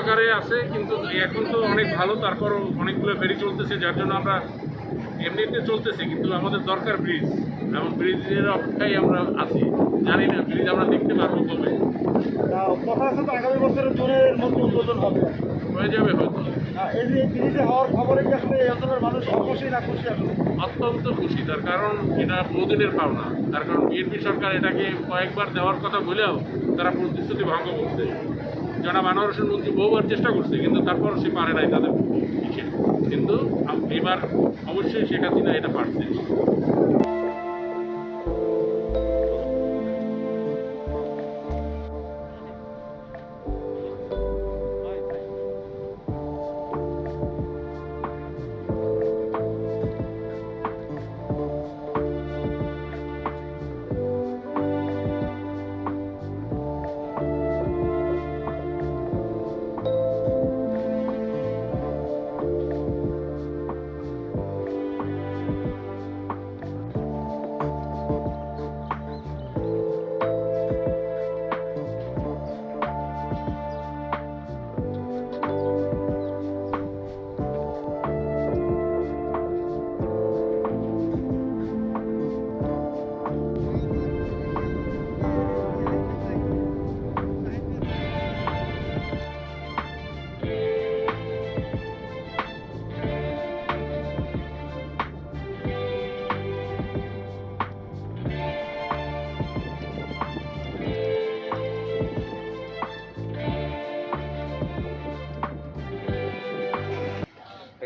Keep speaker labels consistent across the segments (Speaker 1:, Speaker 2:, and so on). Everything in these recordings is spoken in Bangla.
Speaker 1: আকারে আছে কিন্তু এখন তো অনেক ভালো তারপরও অনেকগুলো ফেরি চলতেছে যার জন্য আমরা এমনিতে চলতেছে কিন্তু আমাদের দরকার ব্রিজ এবং ব্রিজের অপেক্ষায় আমরা আছি। জানি না ব্রিজ আমরা দেখতে পারব কবে।
Speaker 2: কথা আছে তো আগামী বছরের জুনের মধ্যে উদ্বোধন হবে।
Speaker 1: হয়ে যাবে হয়তো।
Speaker 2: এই যে ব্রিজে হওয়ার খবরে কি আসলে এই অঞ্চলের মানুষ অখুশি না খুশি আসলে?
Speaker 1: অত্যন্ত খুশি তার কারণ এটা বহুদিনের পাওনা। তার কারণ বিএনপি সরকার এটাকে কয়েকবার দেওয়ার কথা বলেও তারা প্রতিশ্রুতি ভঙ্গ করছে। জনাব আনোয়ার মন্ত্রী বহুবার চেষ্টা করছে, কিন্তু তারপর সে পারে নাই তাদের। কিন্তু এবার অবশ্যই শেখ হাসিনা এটা পারছে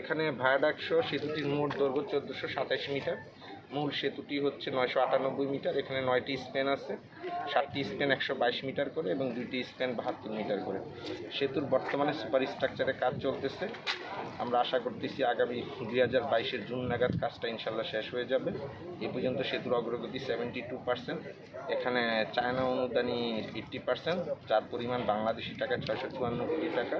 Speaker 3: এখানে ভায়াডাকশো সেতুটির মোট দৈর্ঘ্য চোদ্দোশো সাতাশ মিটার। মূল সেতুটি হচ্ছে নয়শো আটানব্বই মিটার, এখানে নয়টি স্প্যান আছে। সাতটি স্প্যান একশো বাইশ মিটার করে এবং দুইটি স্প্যান বাহাত্তর মিটার করে। সেতুর বর্তমানে সুপার স্ট্রাকচারে কাজ চলতেছে। আমরা আশা করতেছি আগামী দুই হাজার বাইশের জুন নাগাদ কাজটা ইনশাল্লাহ শেষ হয়ে যাবে। এ পর্যন্ত সেতুর অগ্রগতি সেভেন্টি টু পার্সেন্ট এখানে চায়না অনুদানি ফিফটি পার্সেন্ট যার পরিমাণ বাংলাদেশি টাকা ছয়শো চুয়ান্ন কোটি টাকা।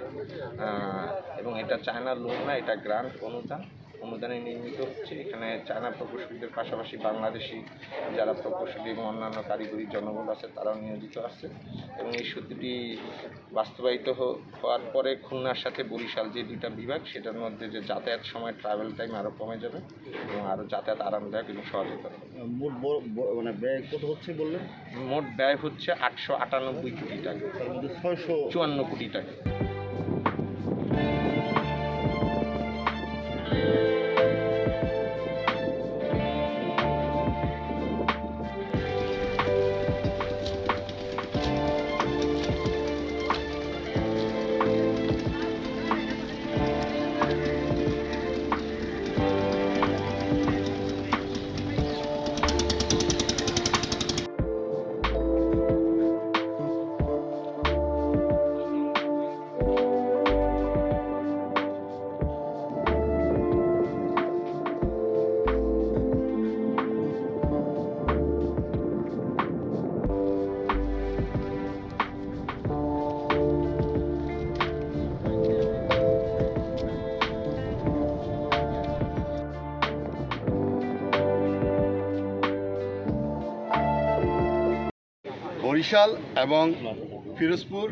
Speaker 3: এবং এটা চায়না লোন না, এটা গ্রান্ট অনুদান। অনুদানে নির্মিত হচ্ছে। এখানে চায়না প্রকৌশলীদের পাশাপাশি বাংলাদেশি যারা প্রকৌশলী এবং অন্যান্য কারিগরি জনবল আছে তারাও নিয়োজিত আছে। এবং এই সেতুটি বাস্তবায়িত হওয়ার পরে খুলনার সাথে বরিশাল যে দুইটা বিভাগ সেটার মধ্যে যে যাতায়াত সময় ট্রাভেল টাইম আরও কমে যাবে এবং আরও যাতায়াত আরামদায়ক এবং সহজতর
Speaker 2: মোট মানে ব্যয় কত হচ্ছে বললেন?
Speaker 3: মোট ব্যয় হচ্ছে আটশো আটানব্বই কোটি টাকা।
Speaker 2: ছয়শো
Speaker 3: চুয়ান্ন কোটি টাকা।
Speaker 4: বরিশাল এবং ফিরোজপুর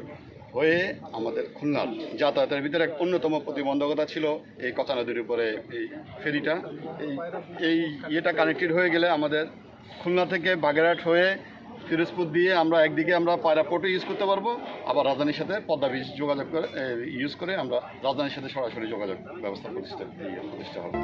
Speaker 4: হয়ে আমাদের খুলনার যাতায়াতের ভিতরে এক অন্যতম প্রতিবন্ধকতা ছিল এই কথা নদীর উপরে এই ফেরিটা। এই এই ইয়েটা কানেক্টেড হয়ে গেলে আমাদের খুলনা থেকে বাগেরহাট হয়ে ফিরোজপুর দিয়ে আমরা একদিকে আমরা পায়রা পোর্টও ইউজ করতে পারব, আবার রাজধানীর সাথে পদ্মা ব্রিজ যোগাযোগ করে ইউজ করে আমরা রাজধানীর সাথে সরাসরি যোগাযোগ ব্যবস্থা প্রতিষ্ঠা প্রতিষ্ঠা হবে।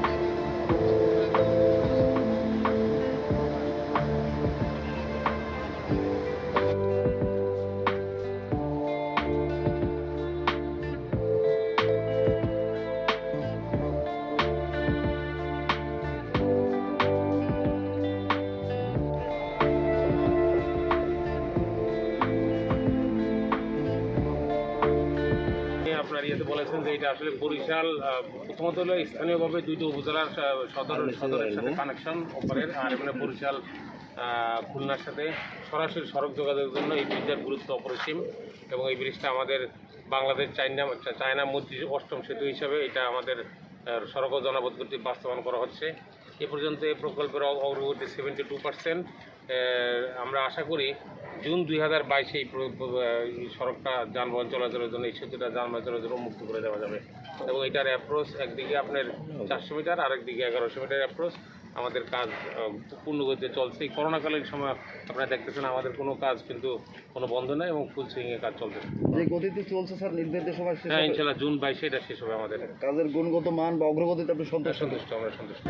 Speaker 5: বলেছেন যে এটা আসলে বরিশাল প্রথমত হলো স্থানীয়ভাবে দুইটা উপজেলার সদর সদরের সাথে কানেকশন অপারের আর এখানে বরিশাল খুলনার সাথে সরাসরি সড়ক যোগাযোগের জন্য এই ব্রিজের গুরুত্ব অপরিসীম এবং এই ব্রিজটা আমাদের বাংলাদেশ চাইনা চায়না মৈত্রী অষ্টম সেতু হিসাবে এটা আমাদের সড়ক ও জনপথ কর্তৃক বাস্তবায়ন করা হচ্ছে। এ পর্যন্ত এই প্রকল্পের অগ্রগতি সেভেন্টি টু পার্সেন্ট আমরা আশা করি জুন দুই হাজার বাইশে এই সড়কটা যানবাহন চলাচলের জন্য এই সেতুটা যানবাহন চলাচল মুক্ত করে দেওয়া যাবে। এবং এটার অ্যাপ্রোচ একদিকে আপনার চারশো মিটার আরেকদিকে এগারোশো মিটার অ্যাপ্রোচ আমাদের কাজ আহ, পূর্ণগতিতে চলছে। এই করোনাকালীন সময় আপনারা দেখতেছেন আমাদের কোনো কাজ কিন্তু কোনো বন্ধ নেই এবং ফুল সুইংয়ে কাজ চলছে।
Speaker 6: যে গতিতে চলছে স্যার নির্ধারিত সময়
Speaker 5: হ্যাঁ। ইনশাল্লাহ জুন বাইশে এটা শেষ হবে আমাদের।
Speaker 6: কাজের গুণগত মান বা অগ্রগতিতে আপনি সন্তুষ্ট?
Speaker 5: সন্তুষ্ট আমরা সন্তুষ্ট।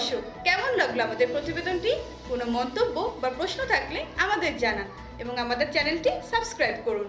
Speaker 7: দর্শক কেমন লাগল আমাদের প্রতিবেদনটি? কোনো মন্তব্য বা প্রশ্ন থাকলে আমাদের জানান এবং আমাদের চ্যানেলটি সাবস্ক্রাইব করুন।